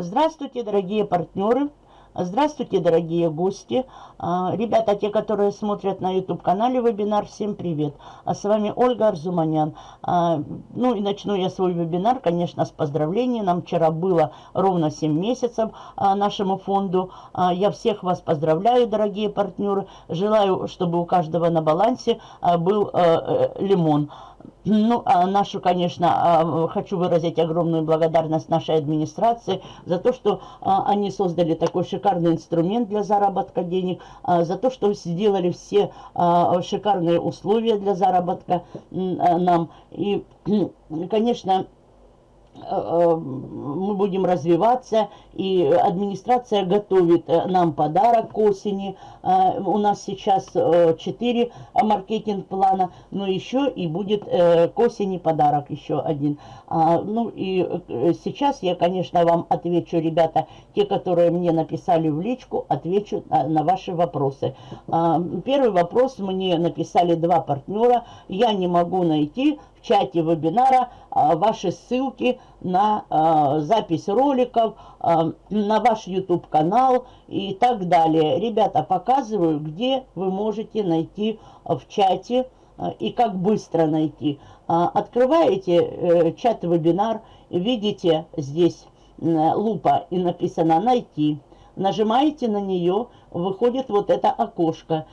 Здравствуйте, дорогие партнеры! Здравствуйте, дорогие гости! А, ребята, те, которые смотрят на YouTube-канале вебинар, всем привет! А с вами Ольга Арзуманян. А, ну и начну я свой вебинар, конечно, с поздравлений. Нам вчера было ровно 7 месяцев а, нашему фонду. Я всех вас поздравляю, дорогие партнеры. Желаю, чтобы у каждого на балансе был э, лимон. Ну, а нашу, конечно, а, хочу выразить огромную благодарность нашей администрации за то, что а, они создали такой шикарный инструмент для заработка денег, за то, что сделали все шикарные условия для заработка нам. И, конечно, мы будем развиваться, и администрация готовит э, нам подарок к осени. У нас сейчас 4 маркетинг-плана, но еще и будет к осени подарок еще один. А, ну и сейчас я, конечно, вам отвечу, ребята, те, которые мне написали в личку, отвечу на ваши вопросы. А, первый вопрос мне написали два партнера. Я не могу найти чате вебинара а, ваши ссылки на а, запись роликов, а, на ваш YouTube канал и так далее. Ребята, показываю, где вы можете найти в чате и как быстро найти. Открываете э, чат-вебинар, видите здесь лупа и написано «Найти». Нажимаете на нее, выходит вот это окошко.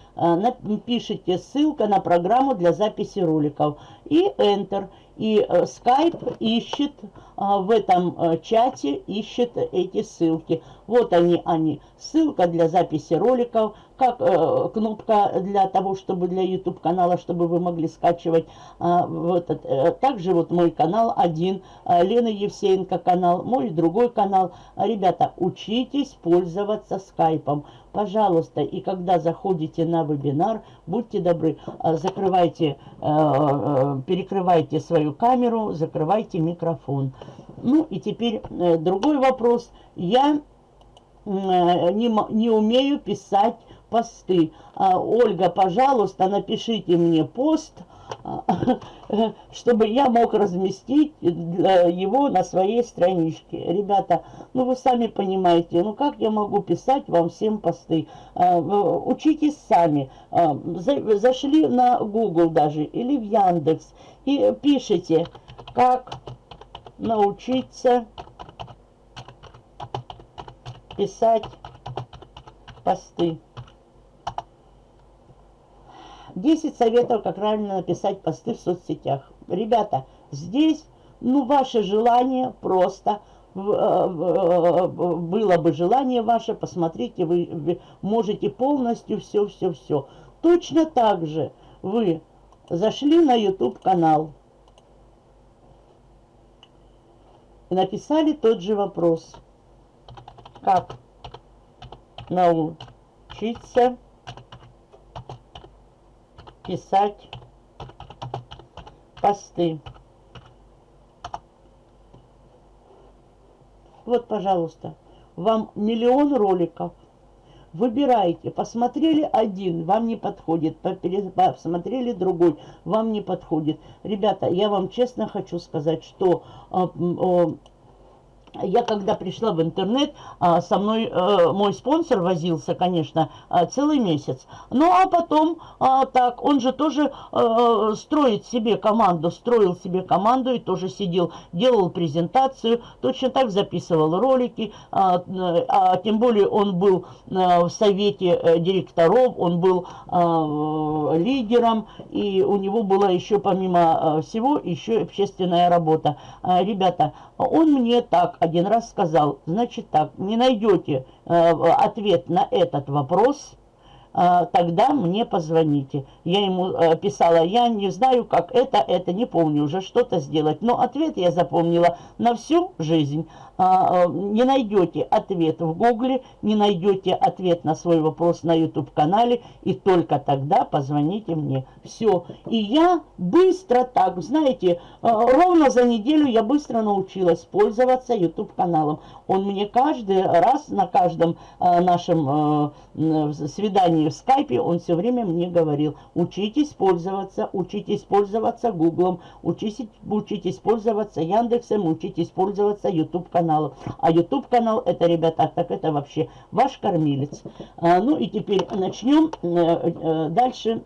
Пишите ссылка на программу для записи роликов и Enter. И э, Skype ищет а, в этом э, чате, ищет эти ссылки. Вот они, они. Ссылка для записи роликов, как э, кнопка для того, чтобы для YouTube канала, чтобы вы могли скачивать. А, вот, э, также вот мой канал один, э, Лена Евсеенко канал, мой другой канал. Ребята, учитесь пользоваться скайпом. Пожалуйста, и когда заходите на вебинар, будьте добры, э, закрывайте, э, э, перекрывайте свою камеру, закрывайте микрофон. Ну и теперь другой вопрос. Я не, не умею писать посты. А, Ольга, пожалуйста, напишите мне пост, чтобы я мог разместить его на своей страничке. Ребята, ну вы сами понимаете, ну как я могу писать вам всем посты? А, учитесь сами. Зашли на Google даже или в Яндекс и пишите, как научиться писать посты. 10 советов, как правильно написать посты в соцсетях. Ребята, здесь, ну, ваше желание просто, э, э, было бы желание ваше, посмотрите, вы, можете полностью все-все-все. Точно так же вы зашли на YouTube канал и написали тот же вопрос. Как научиться писать посты. Вот, пожалуйста, вам миллион роликов. Выбирайте. Посмотрели один, вам не подходит. Посмотрели другой, вам не подходит. Ребята, я вам честно хочу сказать, что а, я когда пришла в интернет, а, со мной э, мой спонсор возился, конечно, а, целый месяц. Ну, а потом, а, так, он же тоже э, строит себе команду, строил себе команду и тоже сидел, делал презентацию, точно так записывал ролики, а тем более он был э, в совете директоров, он был лидером, и у него была еще, помимо всего, еще общественная работа. Ребята, он мне так один раз сказал, значит так, не найдете э, ответ на этот вопрос, тогда мне позвоните. Я ему а, писала, я не знаю, как это, это, не помню уже что-то сделать. Но ответ я запомнила на всю жизнь. А, а, не найдете ответ в гугле, не найдете ответ на свой вопрос на YouTube-канале, и только тогда позвоните мне. Все. И я быстро так, знаете, а, ровно за неделю я быстро научилась пользоваться YouTube-каналом. Он мне каждый раз на каждом нашем свидании в скайпе, он все время мне говорил, учитесь пользоваться, учитесь пользоваться Гуглом, учитесь, учитесь пользоваться Яндексом, учитесь пользоваться YouTube-каналом каналу. А YouTube канал это, ребята, так это вообще ваш кормилец. А, ну и теперь начнем э, э, дальше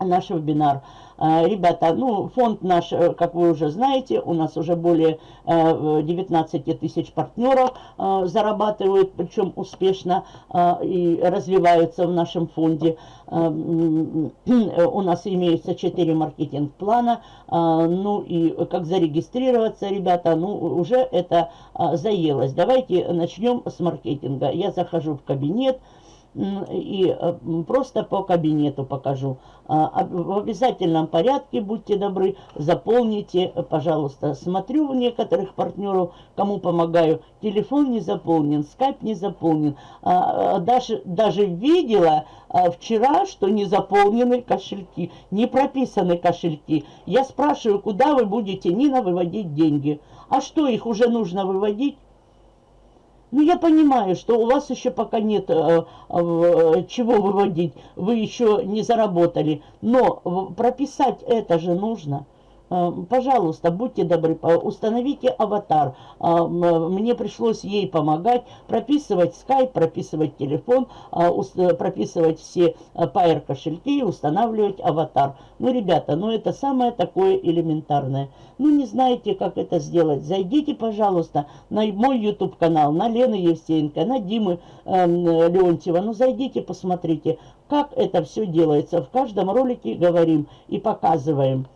наш вебинар. А, ребята, ну, фонд наш, э, как вы уже знаете, у нас уже более 19 э, тысяч партнеров а, зарабатывают, причем успешно и развиваются в нашем фонде. У нас имеется 4 маркетинг-плана, ну и как зарегистрироваться, ребята, ну, уже это заелось. Давайте начнем с маркетинга. Я захожу в кабинет, и э, просто по кабинету покажу. А, в обязательном порядке, будьте добры, заполните, пожалуйста. Смотрю у некоторых партнеров, кому помогаю, телефон не заполнен, скайп не заполнен. А, а, даже, даже видела вчера, что не заполнены кошельки, не прописаны кошельки. Я спрашиваю, куда вы будете, Нина, выводить деньги? А что, их уже нужно выводить? Ну, я понимаю, что у вас еще пока нет э, э, чего выводить, вы еще не заработали, но прописать это же нужно. Э, пожалуйста, будьте добры, установите аватар. Э, мне пришлось ей помогать, прописывать скайп, прописывать телефон, э, прописывать все Pair кошельки и устанавливать аватар. Ну, ребята, ну это самое такое элементарное. Ну, не знаете, как это сделать? Зайдите, пожалуйста, на мой YouTube канал, на Лены Евсеенко, на Димы э, Леонтьева. Ну, зайдите, посмотрите, как это все делается. В каждом ролике говорим и показываем.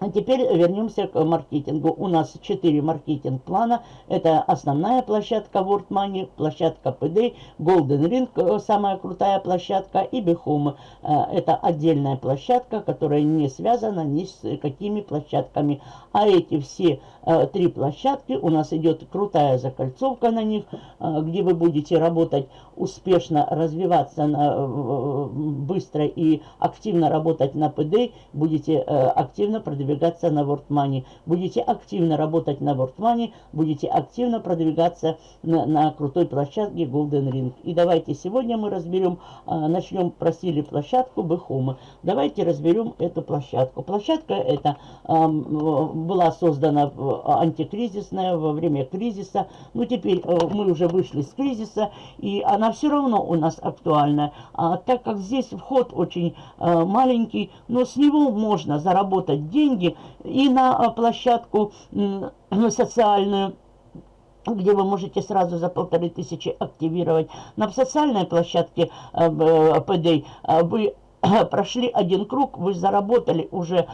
А теперь вернемся к маркетингу. У нас 4 маркетинг-плана. Это основная площадка World Money, площадка PD, Golden Ring, э, самая крутая площадка, и Behome. Э, это отдельная площадка, которая не связана ни с какими площадками. А эти все э, три площадки, у нас идет крутая закольцовка на них, где вы будете работать успешно, развиваться на, быстро и активно работать на PD, будете активно продвигаться продвигаться на WordMoney. Будете активно работать на WordMoney, будете активно продвигаться на, на крутой площадке Golden Ring. И давайте сегодня мы разберем, а, начнем, просили площадку Бехома. Давайте разберем эту площадку. Площадка эта а, была создана антикризисная во время кризиса. Ну, теперь а, мы уже вышли с кризиса, и она все равно у нас актуальна. А, так как здесь вход очень а, маленький, но с него можно заработать деньги, деньги и на а, площадку социальную, где вы можете сразу за полторы тысячи активировать. На социальной площадке э, ПД э, вы прошли один круг, вы заработали уже,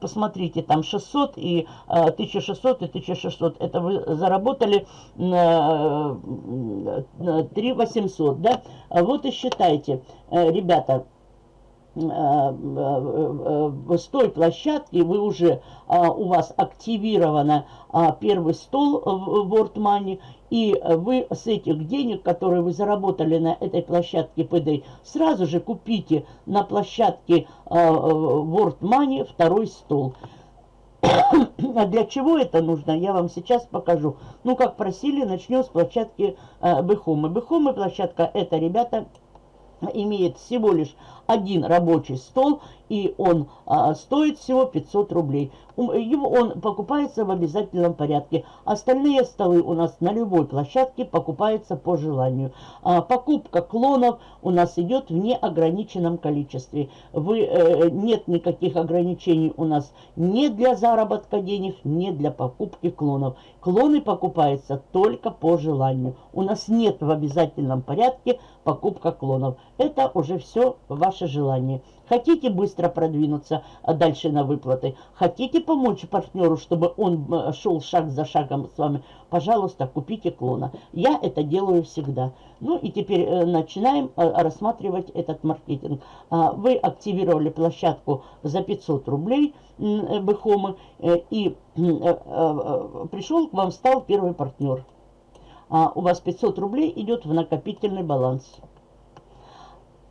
посмотрите, там 600 и 1600 и 1600. Это вы заработали 3800, да? Вот и считайте, ребята, Э, э, с той площадки вы уже, у вас активировано первый стол в World Money, и вы с этих денег, которые вы заработали на этой площадке PD, сразу же купите на площадке World Money второй стол. А для чего это нужно, я вам сейчас покажу. Ну, как просили, начнем с площадки Бехомы. Бехомы площадка, это, ребята, имеет всего лишь один рабочий стол, и он а, стоит всего 500 рублей. Его, он покупается в обязательном порядке. Остальные столы у нас на любой площадке покупаются по желанию. А, покупка клонов у нас идет в неограниченном количестве. Вы, э, нет никаких ограничений у нас не для заработка денег, не для покупки клонов. Клоны покупаются только по желанию. У нас нет в обязательном порядке покупка клонов. Это уже все ваш ваше желание. Хотите быстро продвинуться а дальше на выплаты? Хотите помочь партнеру, чтобы он э, шел шаг за шагом с вами? Пожалуйста, купите клона. Я это делаю всегда. Ну и теперь э, начинаем э, рассматривать этот маркетинг. А, вы активировали площадку за 500 рублей Бэхомы и пришел к вам, стал первый партнер. А у вас 500 рублей идет в накопительный баланс.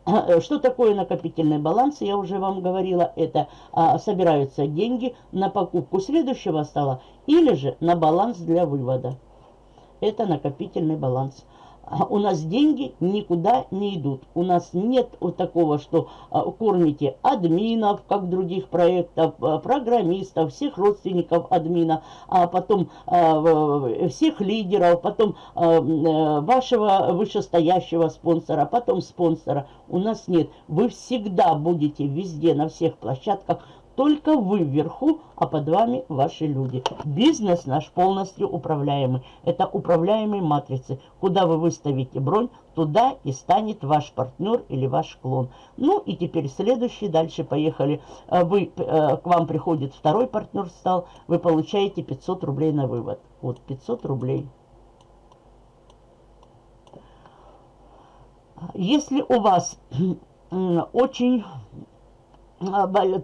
Э, что такое накопительный баланс? Я уже вам говорила, это а, собираются деньги на покупку следующего стола или же на баланс для вывода. Это накопительный баланс. А у нас деньги никуда не идут. У нас нет вот такого, что а, кормите админов, как других проектов, а, программистов, всех родственников админа, а потом всех лидеров, потом вашего вышестоящего спонсора, потом спонсора. У нас нет. Вы всегда будете везде, на всех площадках только вы вверху, а под вами ваши люди. Бизнес наш полностью управляемый. Это управляемые матрицы. Куда вы выставите бронь, туда и станет ваш партнер или ваш клон. Ну и теперь следующий, дальше поехали. Э, вы, э, к вам приходит второй партнер стал, вы получаете 500 рублей на вывод. Вот 500 рублей. Если у вас очень а,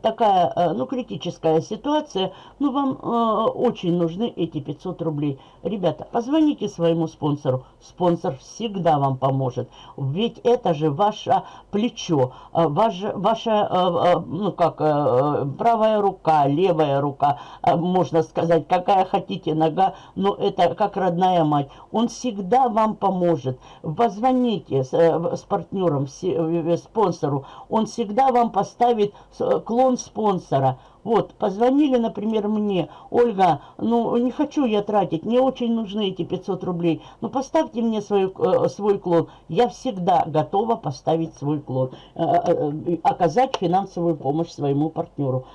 такая, э, ну, критическая ситуация, ну, вам э, очень нужны эти 500 рублей. Ребята, позвоните своему спонсору. Спонсор всегда вам поможет. Ведь это же ваше плечо, ваше, ваша, э, ну, как, э, правая рука, левая рука, можно сказать, какая хотите нога, но это как родная мать. Он всегда вам поможет. Позвоните с, э, с партнером, с, э, спонсору. Он всегда вам поставит клон спонсора. Вот, позвонили, например, мне, Ольга, ну, не хочу я тратить, мне очень нужны эти 500 рублей, ну, поставьте мне свой, э, свой клон. Я всегда готова поставить свой клон, э, э, оказать финансовую помощь своему партнеру.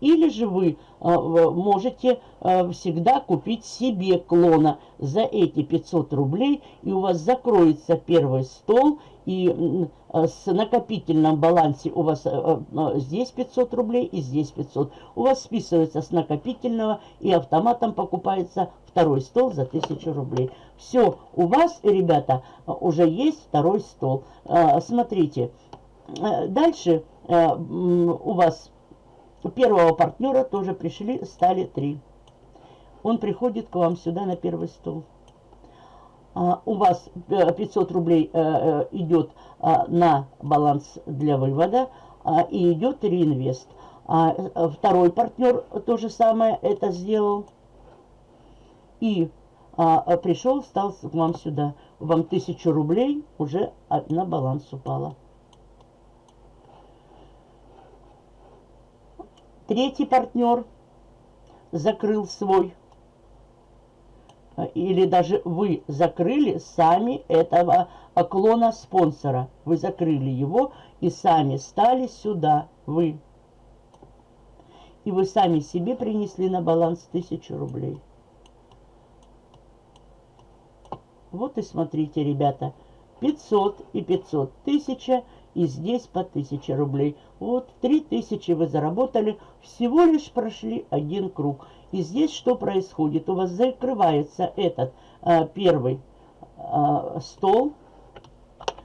Или же вы э, можете э, всегда купить себе клона за эти 500 рублей, и у вас закроется первый стол, и с накопительном балансе у вас здесь 500 рублей и здесь 500. У вас списывается с накопительного и автоматом покупается второй стол за 1000 рублей. Все, у вас, ребята, уже есть второй стол. Смотрите, дальше у вас у первого партнера тоже пришли, стали три. Он приходит к вам сюда на первый стол. А, у вас 500 э, рублей а, а, идет а, на баланс для вывода а, и идет реинвест. А, второй партнер то же самое это сделал. И а, пришел, стал к вам сюда. Вам 1000 рублей уже на баланс упало. Третий партнер закрыл свой. Или даже вы закрыли сами этого клона спонсора. Вы закрыли его и сами стали сюда, вы. И вы сами себе принесли на баланс тысячу рублей. Вот и смотрите, ребята, 500 и 500, тысяча и здесь по 1000 рублей. Вот 3000 вы заработали, всего лишь прошли один круг. И здесь что происходит? У вас закрывается этот а, первый а, стол,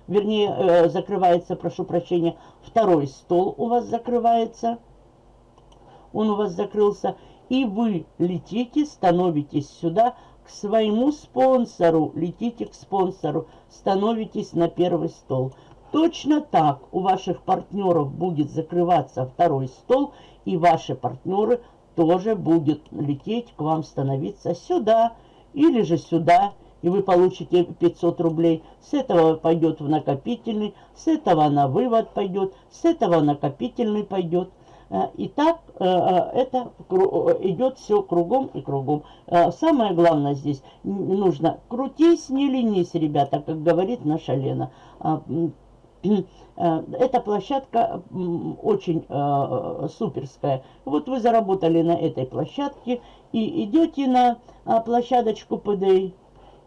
вернее, э, закрывается, прошу прощения, второй стол у вас закрывается, он у вас закрылся, и вы летите, становитесь сюда, к своему спонсору, летите к спонсору, становитесь на первый стол. Точно так у ваших партнеров будет закрываться второй стол, и ваши партнеры тоже будут лететь к вам, становиться сюда или же сюда, и вы получите 500 рублей. С этого пойдет в накопительный, с этого на вывод пойдет, с этого накопительный пойдет. Э, и так э, э, это идет все кругом и кругом. Самое главное здесь, нужно крутись, не ленись, ребята, как говорит наша Лена. Э, эта площадка очень э, суперская. Вот вы заработали на этой площадке и идете на а, площадочку PDI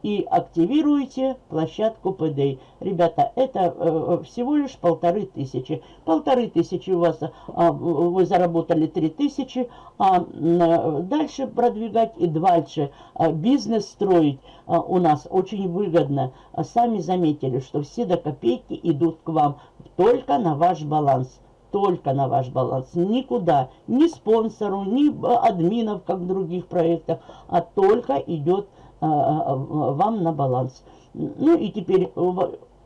и активируете площадку PDA. Ребята, это э, всего лишь полторы тысячи. Полторы тысячи у вас, а, вы заработали три тысячи, а дальше продвигать и дальше а, бизнес строить а, у нас очень выгодно. А сами заметили, что все до копейки идут к вам только на ваш баланс только на ваш баланс, никуда, ни спонсору, ни админов, как в других проектах, а только идет вам на баланс. Ну и теперь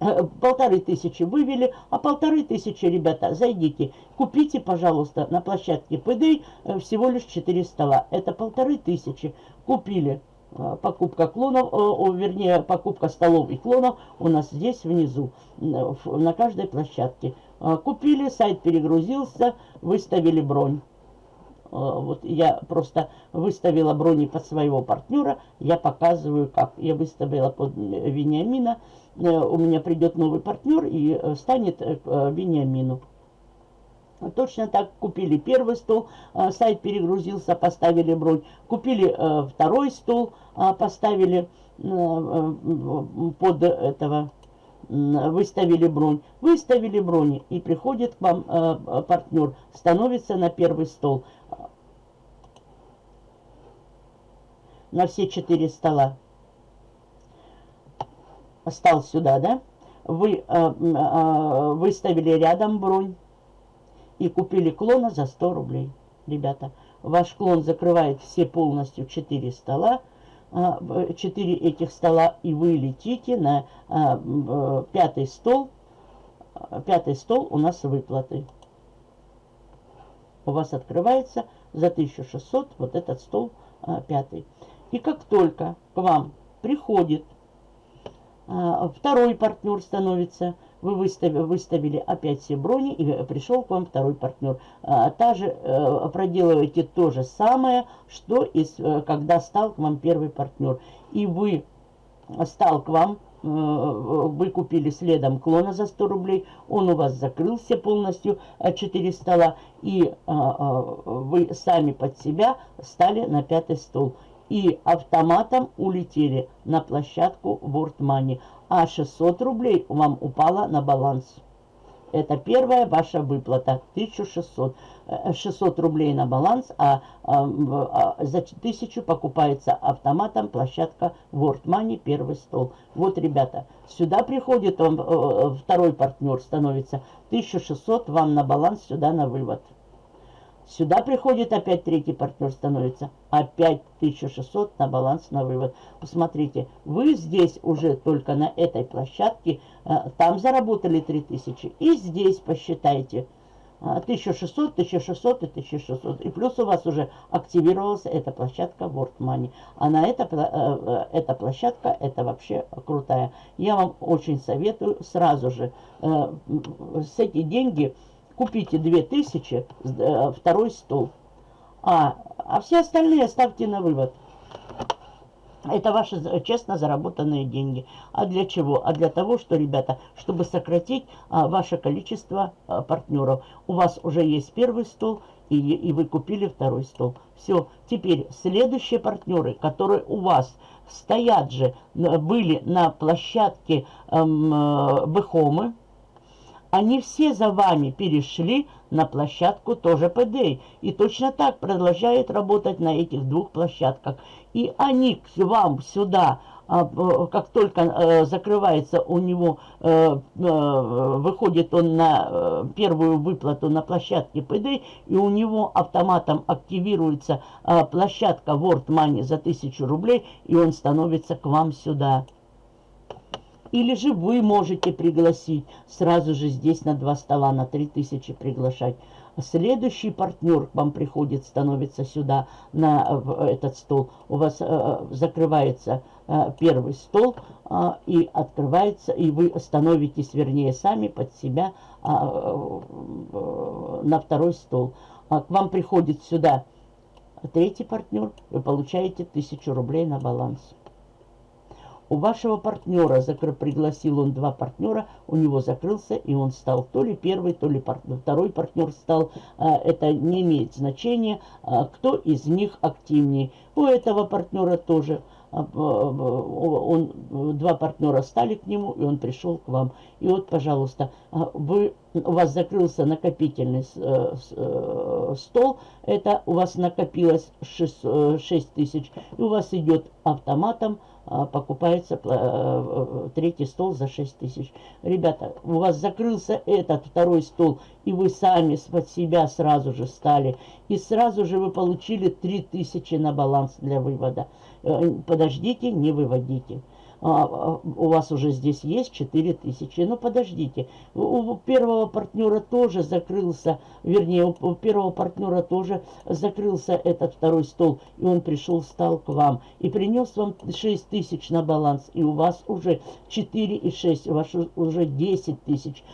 э, полторы тысячи вывели, а полторы тысячи, ребята, зайдите, купите, пожалуйста, на площадке ПД э, всего лишь 4 стола. Это полторы тысячи купили. Э, покупка клонов, вернее, покупка столов и клонов у нас здесь внизу, на каждой площадке. Купили, сайт перегрузился, выставили бронь. А, вот я просто выставила брони под своего партнера. Я показываю, как я выставила под Вениамина. Э, у меня придет новый партнер и э, станет э, Вениамину. Точно так купили первый стол, сайт перегрузился, поставили бронь. Купили второй стол, поставили под этого, выставили бронь. Выставили брони и приходит к вам партнер, становится на первый стол. на все четыре стола. Стал сюда, да? Вы э, э, выставили рядом бронь и купили клона за 100 рублей. Ребята, ваш клон закрывает все полностью 4 стола. 4 этих стола, и вы летите на э, пятый стол. Пятый стол у нас выплаты. У вас открывается за 1600 вот этот стол пятый. И как только к вам приходит а, второй партнер становится, вы выставили, выставили опять все брони, и пришел к вам второй партнер. А, та же, а, проделываете то же самое, что и э, когда стал к вам первый партнер. И вы стал к вам, э, вы купили следом клона за 100 рублей, он у вас закрылся полностью, 4 стола, и вы сами под себя стали на пятый стол и автоматом улетели на площадку World Money, а 600 рублей вам упало на баланс. Это первая ваша выплата, 1600. 600 э, рублей на баланс, а, а, а за 1000 покупается автоматом площадка World Money, первый стол. Вот, ребята, сюда приходит вам, э, э, второй партнер становится 1600 вам на баланс, сюда на вывод. Сюда приходит опять третий партнер становится. Опять 1600 на баланс на вывод. Посмотрите, вы здесь уже только на этой площадке, э, там заработали 3000. И здесь посчитайте. 1600, 1600 и 1600. И плюс у вас уже активировалась эта площадка World Money. А на эта, э, э, эта площадка, это вообще крутая. Я вам очень советую сразу же с эти деньги купите 2000, э, второй стол. А, а все остальные ставьте на вывод. Это ваши честно заработанные деньги. А для чего? А для того, что, ребята, чтобы сократить а, ваше количество а, партнеров. У вас уже есть первый стол, и, и вы купили второй стол. Все. Теперь следующие партнеры, которые у вас стоят же, были на площадке эм, э, Бехомы, они все за вами перешли на площадку тоже ПД. И точно так продолжают работать на этих двух площадках. И они к вам сюда, а, как только э, закрывается у него, э, э, выходит он на первую выплату на площадке ПД, и у него автоматом активируется площадка World Money за 1000 рублей, и он становится к вам сюда. Или же вы можете пригласить сразу же здесь на два стола, на 3000 приглашать. Следующий партнер к вам приходит, становится сюда, на этот стол. У вас э, закрывается э, первый стол э, и открывается, и вы становитесь, вернее, сами под себя на второй стол. А к вам приходит сюда третий партнер, вы получаете 1000 рублей на баланс. У вашего партнера, закры, пригласил он два партнера, у него закрылся, и он стал то ли первый, то ли пар, второй партнер стал. А, это не имеет значения, а, кто из них активнее. У этого партнера тоже а, он, два партнера стали к нему, и он пришел к вам. И вот, пожалуйста, а, вы, у вас закрылся накопительный э, э, стол, это у вас накопилось 6, 6 э, тысяч, и у вас идет автоматом покупается э, э, третий стол за 6 тысяч. Ребята, у вас закрылся этот второй стол, и вы сами под себя сразу же стали. И сразу же вы получили 3 тысячи на баланс для вывода. Э, подождите, не выводите. А, у вас уже здесь есть 4000. Ну, подождите, у первого партнера тоже закрылся, вернее, у первого партнера тоже закрылся этот второй стол, и он пришел, встал к вам, и принес вам 6000 на баланс, и у вас уже 4 и 6, у вас уже 10 тысяч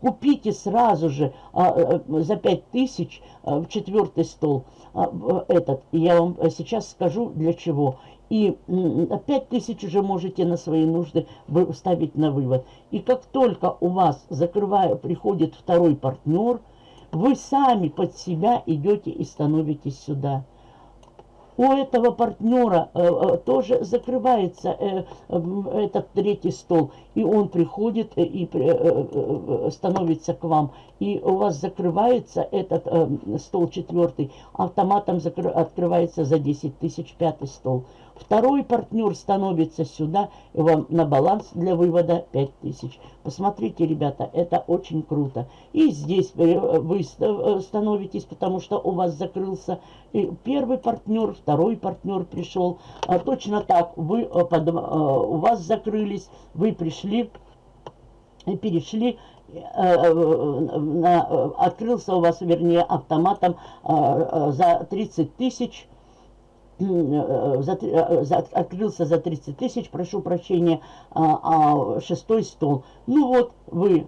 купите сразу же а, а, за 5 тысяч а, четвертый стол а, этот. И я вам сейчас скажу для чего. И 5 тысяч уже можете на свои нужды ставить на вывод. И как только у вас, закрывая, приходит второй партнер, вы сами под себя идете и становитесь сюда у этого партнера э, э, тоже закрывается э, этот третий стол, и он приходит э, и э, э, становится к вам, и у вас закрывается этот э, стол четвертый, автоматом закры, открывается за 10 тысяч пятый стол. Второй партнер становится сюда, и вам на баланс для вывода 5000. Посмотрите, ребята, это очень круто. И здесь вы становитесь, потому что у вас закрылся первый партнер, второй партнер пришел. А точно так, вы, э, э, у вас закрылись, вы пришли, перешли э, на, открылся у вас, вернее, автоматом за 30 тысяч, за, за, открылся за 30 тысяч, прошу прощения, а, а, шестой стол. Ну вот, вы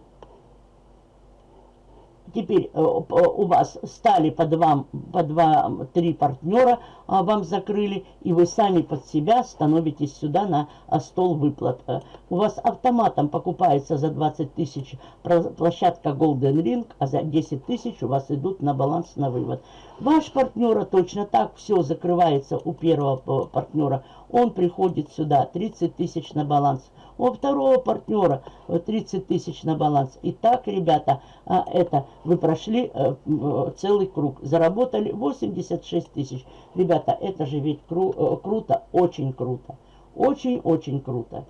теперь э, у вас стали по два, по два, три партнера, а, вам закрыли, и вы сами под себя становитесь сюда на а, стол выплат. Э, у вас автоматом покупается за 20 тысяч площадка Golden Ring, а за 10 тысяч у вас идут на баланс на вывод. Ваш партнера точно так все закрывается у первого э, партнера. Он приходит сюда, 30 тысяч на баланс у второго партнера 30 тысяч на баланс. И так, ребята, а, это вы прошли э, целый круг, заработали 86 тысяч. Ребята, это же ведь кру э, круто, очень круто. Очень-очень круто.